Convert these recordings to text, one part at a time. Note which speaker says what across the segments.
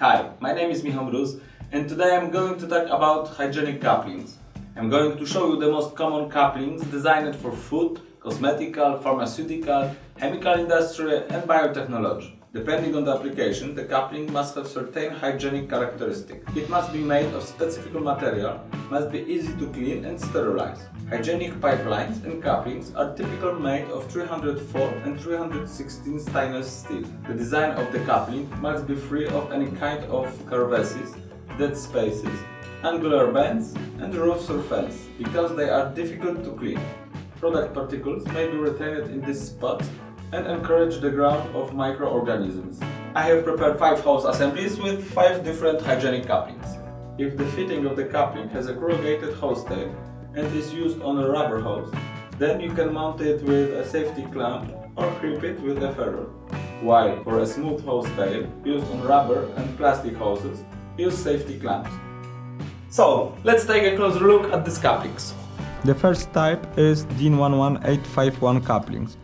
Speaker 1: Hi, my name is Michał Mróz and today I'm going to talk about hygienic couplings. I'm going to show you the most common couplings designed for food, cosmetical, pharmaceutical, chemical industry and biotechnology. Depending on the application, the coupling must have certain hygienic characteristics. It must be made of specific material, must be easy to clean and sterilize. Hygienic pipelines and couplings are typically made of 304 and 316 stainless steel. The design of the coupling must be free of any kind of crevices, dead spaces, angular bends and rough surface, because they are difficult to clean. Product particles may be retained in these spots and encourage the growth of microorganisms. I have prepared 5 hose assemblies with 5 different hygienic couplings. If the fitting of the coupling has a corrugated hose tail and is used on a rubber hose, then you can mount it with a safety clamp or clip it with a ferrule. While for a smooth hose tail used on rubber and plastic hoses, use safety clamps. So, let's take a closer look at these couplings.
Speaker 2: The first type is DIN 11851 couplings,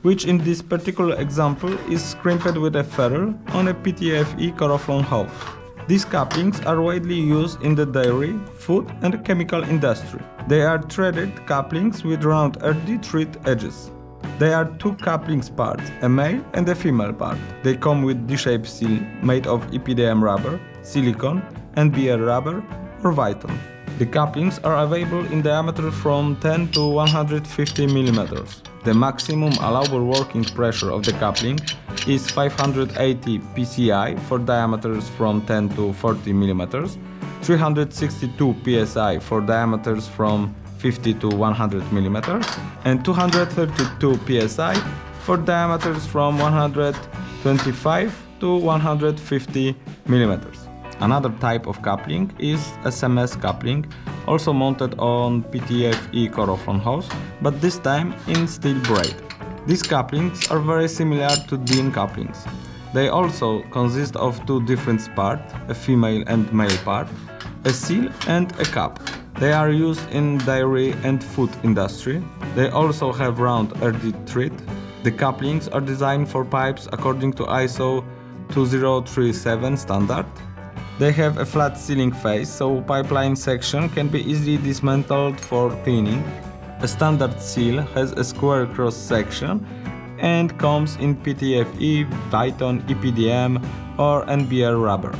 Speaker 2: which in this particular example is crimped with a ferrule on a PTFE Coroflon hose. These couplings are widely used in the dairy, food and chemical industry. They are threaded couplings with round earthy thread edges. There are two couplings parts, a male and a female part. They come with D-shaped seal made of EPDM rubber, silicone, and NBR rubber or Viton. The couplings are available in diameter from 10 to 150 mm. The maximum allowable working pressure of the coupling is 580 psi for diameters from 10 to 40 mm, 362 psi for diameters from 50 to 100 mm, and 232 psi for diameters from 125 to 150 mm. Another type of coupling is SMS coupling, also mounted on PTFE Coroflon hose, but this time in steel braid. These couplings are very similar to DIN couplings. They also consist of two different parts, a female and male part, a seal and a cap. They are used in dairy and food industry. They also have round earthy thread. The couplings are designed for pipes according to ISO 2037 standard. They have a flat sealing face, so pipeline section can be easily dismantled for cleaning. A standard seal has a square cross section and comes in PTFE, Viton, EPDM or NBR rubber.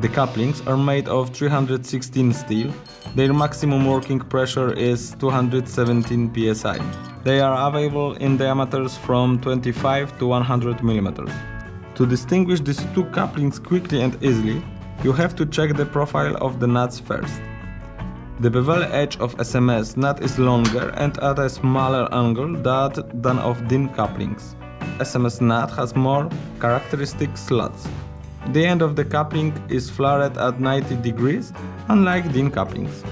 Speaker 2: The couplings are made of 316 steel. Their maximum working pressure is 217 psi. They are available in diameters from 25 to 100 mm. To distinguish these two couplings quickly and easily, you have to check the profile of the nuts first. The bevel edge of SMS nut is longer and at a smaller angle than of DIN couplings. SMS nut has more characteristic slots. The end of the coupling is flared at 90 degrees, unlike DIN couplings.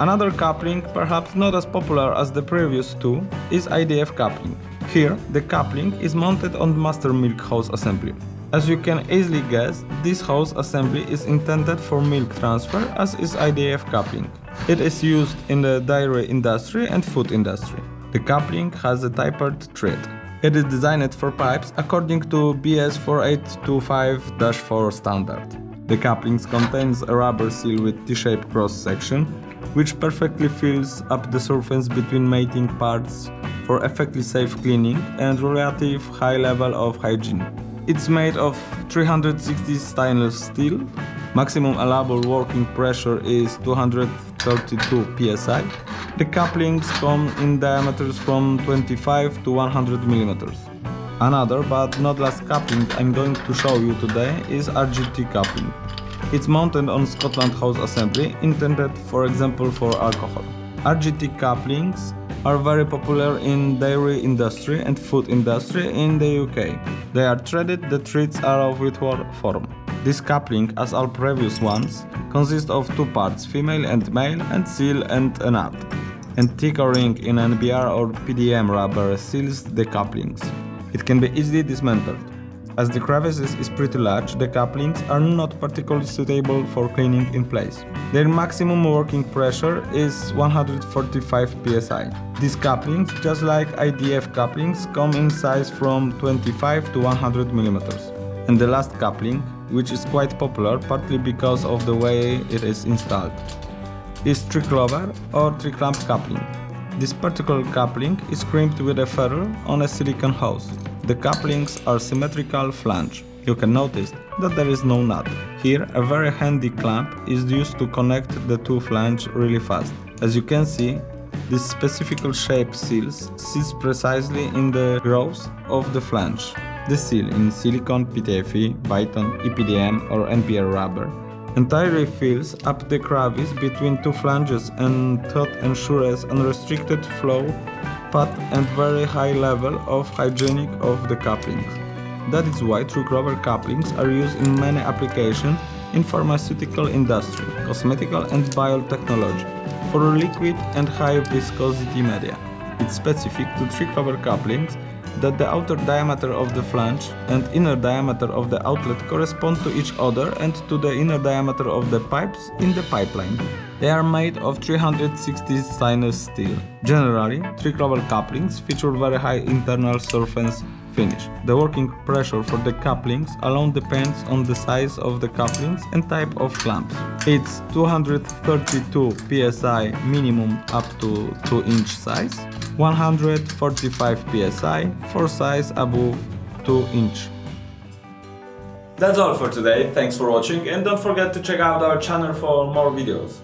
Speaker 2: Another coupling, perhaps not as popular as the previous two, is IDF coupling. Here, the coupling is mounted on master milk hose assembly. As you can easily guess, this hose assembly is intended for milk transfer as is IDF coupling. It is used in the dairy industry and food industry. The coupling has a tapered thread. It is designed for pipes according to BS 4825-4 standard. The couplings contains a rubber seal with T-shaped cross section, which perfectly fills up the surface between mating parts for effectively safe cleaning and relative high level of hygiene. It's made of 360 stainless steel. Maximum allowable working pressure is 232 psi. The couplings come in diameters from 25 to 100 millimeters. Another, but not last coupling I'm going to show you today is RJT coupling. It's mounted on Scotland House assembly, intended for example for alcohol. RJT couplings are very popular in dairy industry and food industry in the UK. They are threaded, the threads are of Whitworth form. This coupling, as all previous ones, consists of two parts, female and male, and seal and a nut. And thicker ring in NBR or EPDM rubber seals the couplings. It can be easily dismantled. As the crevices is pretty large, the couplings are not particularly suitable for cleaning in place. Their maximum working pressure is 145 psi. These couplings, just like IDF couplings, come in size from 25 to 100 mm. And the last coupling, which is quite popular partly because of the way it is installed, is triclover or triclamp coupling. This particular coupling is crimped with a ferrule on a silicon house. The couplings are symmetrical flange. You can notice that there is no nut. Here a very handy clamp is used to connect the two flanges really fast. As you can see, this specific shape seals sits precisely in the grooves of the flange. The seal in silicon, PTFE, Viton, EPDM or NBR rubber entirely fills up the crevice between two flanges and thus ensures unrestricted flow, path and very high level of hygienic of the couplings. That is why triclover couplings are used in many applications in pharmaceutical industry, cosmetical and biotechnology, for liquid and high viscosity media. It's specific to triclover couplings that the outer diameter of the flange and inner diameter of the outlet correspond to each other and to the inner diameter of the pipes in the pipeline. They are made of 360 stainless steel. Generally, triclover couplings feature very high internal surface finish. The working pressure for the couplings alone depends on the size of the couplings and type of clamps. It's 232 psi minimum up to 2 inch size 145 psi for size above 2 inch.
Speaker 1: That's all for today, thanks for watching and don't forget to check out our channel for more videos.